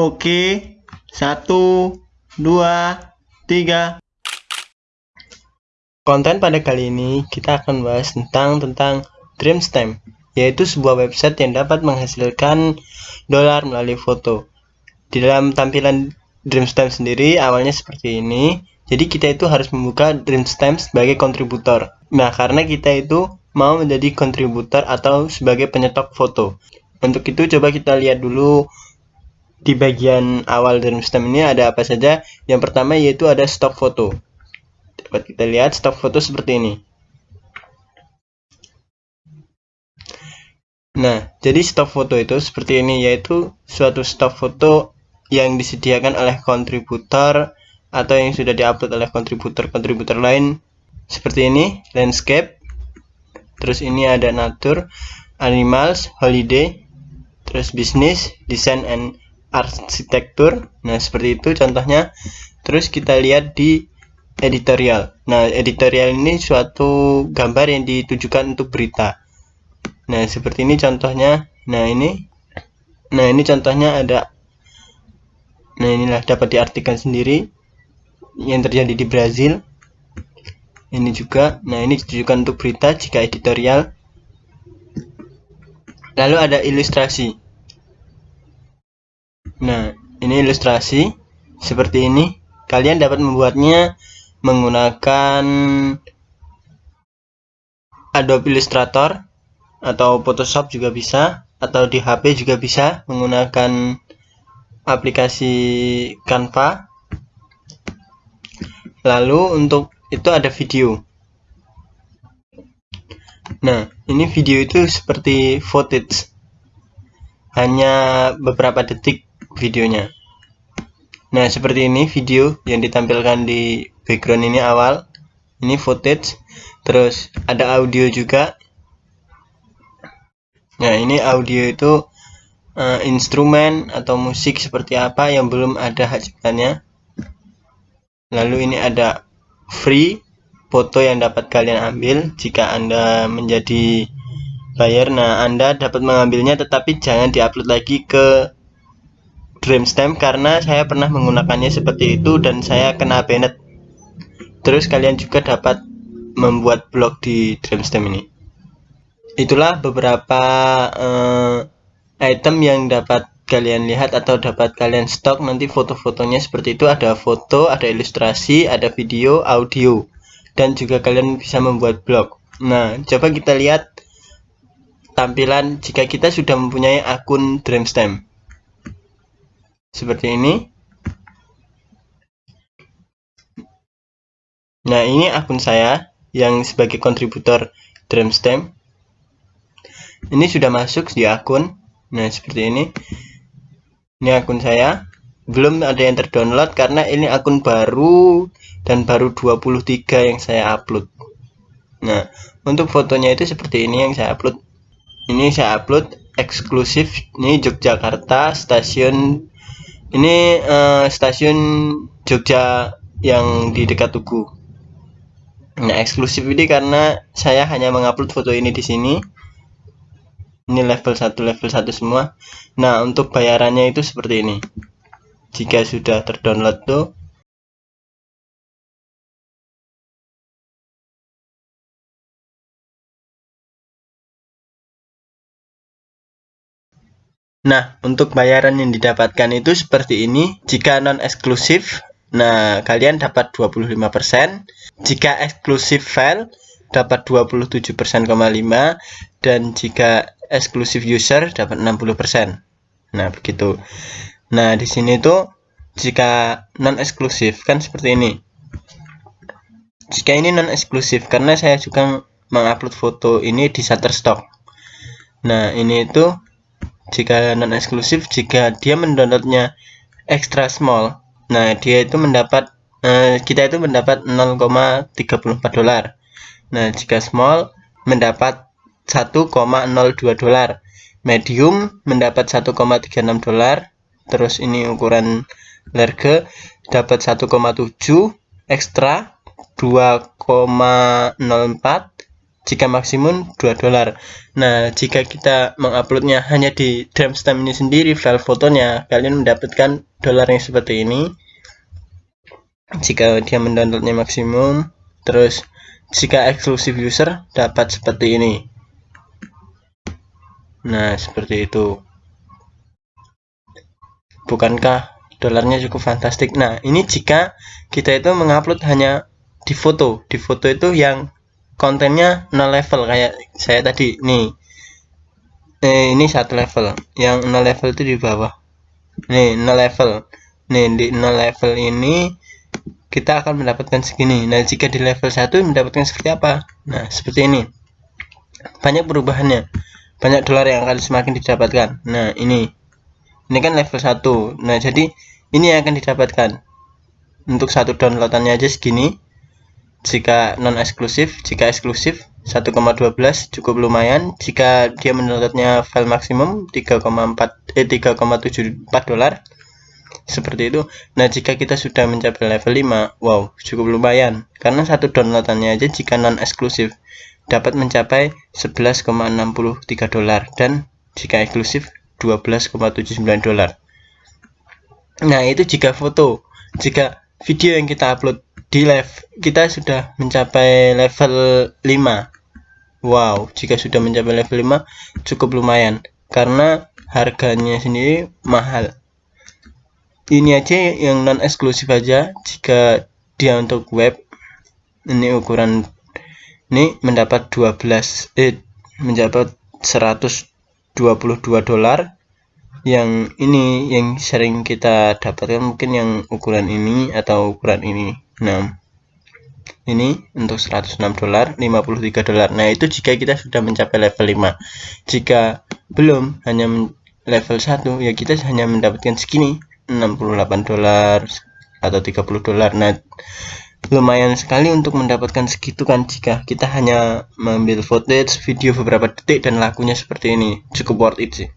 Oke, satu, dua, tiga. Konten pada kali ini kita akan bahas tentang tentang Dreamstamp, yaitu sebuah website yang dapat menghasilkan dolar melalui foto. Di dalam tampilan Dreamstamp sendiri awalnya seperti ini. Jadi kita itu harus membuka Dreamstamp sebagai kontributor. Nah, karena kita itu mau menjadi kontributor atau sebagai penyetok foto. Untuk itu coba kita lihat dulu di bagian awal dalam sistem ini ada apa saja? Yang pertama yaitu ada stok foto. Dapat kita lihat stok foto seperti ini. Nah jadi stok foto itu seperti ini yaitu suatu stok foto yang disediakan oleh kontributor atau yang sudah diupload oleh kontributor-kontributor lain. Seperti ini landscape. Terus ini ada nature animals holiday. Terus business design and arsitektur. Nah seperti itu contohnya. Terus kita lihat di editorial. Nah editorial ini suatu gambar yang ditujukan untuk berita. Nah seperti ini contohnya. Nah ini. Nah ini contohnya ada. Nah inilah dapat diartikan sendiri yang terjadi di Brazil. Ini juga. Nah ini ditujukan untuk berita jika editorial. Lalu ada ilustrasi Nah, ini ilustrasi seperti ini. Kalian dapat membuatnya menggunakan Adobe Illustrator atau Photoshop juga bisa atau di HP juga bisa menggunakan aplikasi Canva. Lalu untuk itu ada video. Nah, ini video itu seperti footage. Hanya beberapa detik videonya. Nah seperti ini video yang ditampilkan di background ini awal. Ini footage. Terus ada audio juga. Nah ini audio itu uh, instrumen atau musik seperti apa yang belum ada hak lalu ini ada free foto yang dapat kalian ambil jika anda menjadi buyer nah anda dapat mengambilnya tetapi jangan diupload lagi ke Dreamstamp karena saya pernah menggunakannya seperti itu dan saya kena banned. Terus kalian juga dapat membuat blog di Dreamstamp ini. Itulah beberapa uh, item yang dapat kalian lihat atau dapat kalian stok nanti foto-fotonya seperti itu ada foto, ada ilustrasi, ada video, audio dan juga kalian bisa membuat blog. Nah, coba kita lihat tampilan jika kita sudah mempunyai akun Dreamstamp. Seperti ini. Nah ini akun saya yang sebagai kontributor Dreamstamp. Ini sudah masuk di akun. Nah seperti ini. Ini akun saya. Belum ada yang terdownload karena ini akun baru dan baru 23 yang saya upload. Nah untuk fotonya itu seperti ini yang saya upload ini saya upload eksklusif ini Yogyakarta stasiun ini uh, stasiun Jogja yang di dekat Tugu. Nah, eksklusif ini karena saya hanya mengupload foto ini di sini. Ini level 1 level 1 semua. Nah, untuk bayarannya itu seperti ini. Jika sudah terdownload tuh Nah, untuk bayaran yang didapatkan itu seperti ini. Jika non-eksklusif, nah kalian dapat 25%. Jika eksklusif file, dapat 27,5% dan jika eksklusif user dapat 60%. Nah, begitu. Nah, di sini tuh jika non eksklusif kan seperti ini. Jika ini non eksklusif karena saya juga mengupload foto ini di Shutterstock. Nah, ini itu jika non eksklusif jika dia mendownloadnya extra small. Nah dia itu mendapat eh, kita itu mendapat 0,34 dolar. Nah jika small mendapat 1,02 dolar. Medium mendapat 1,36 dolar. Terus ini ukuran large dapat 1,7 ekstra 2,04 jika maksimum 2 dolar. Nah jika kita menguploadnya hanya di Dreamstamp ini sendiri file fotonya kalian mendapatkan dolar yang seperti ini. Jika dia mendownloadnya maksimum terus jika eksklusif user dapat seperti ini. Nah seperti itu. Bukankah dolarnya cukup fantastik? Nah ini jika kita itu mengupload hanya di foto. Di foto itu yang kontennya no level kayak saya tadi nih. Eh, ini satu level yang no level itu di bawah. Nih no level. Nih di no level ini kita akan mendapatkan segini. Nah jika di level 1 mendapatkan seperti apa? Nah seperti ini. Banyak perubahannya. Banyak dolar yang akan semakin didapatkan. Nah ini. Ini kan level 1 nah jadi ini yang akan didapatkan. Untuk satu downloadannya aja segini jika non eksklusif jika eksklusif 1,12 cukup lumayan. Jika dia mendownloadnya file maksimum 3,4 eh 3,74 dolar. Seperti itu. Nah jika kita sudah mencapai level 5 wow cukup lumayan. Karena satu downloadannya aja jika non eksklusif dapat mencapai 11,63 dolar. Dan jika eksklusif 12,79 dolar. Nah itu jika foto jika video yang kita upload di live kita sudah mencapai level 5 wow jika sudah mencapai level 5 cukup lumayan. Karena harganya sendiri mahal. Ini aja yang non eksklusif aja. Jika dia untuk web ini ukuran ini mendapat 12 eh mendapat 122 dolar. Yang ini yang sering kita dapatkan mungkin yang ukuran ini atau ukuran ini nah ini untuk 106 dolar 53 dolar. Nah itu jika kita sudah mencapai level 5 jika belum hanya level 1 ya kita hanya mendapatkan segini 68 dolar atau 30 dolar. Nah lumayan sekali untuk mendapatkan segitu kan jika kita hanya mengambil footage video beberapa detik dan lakunya seperti ini. Cukup worth it sih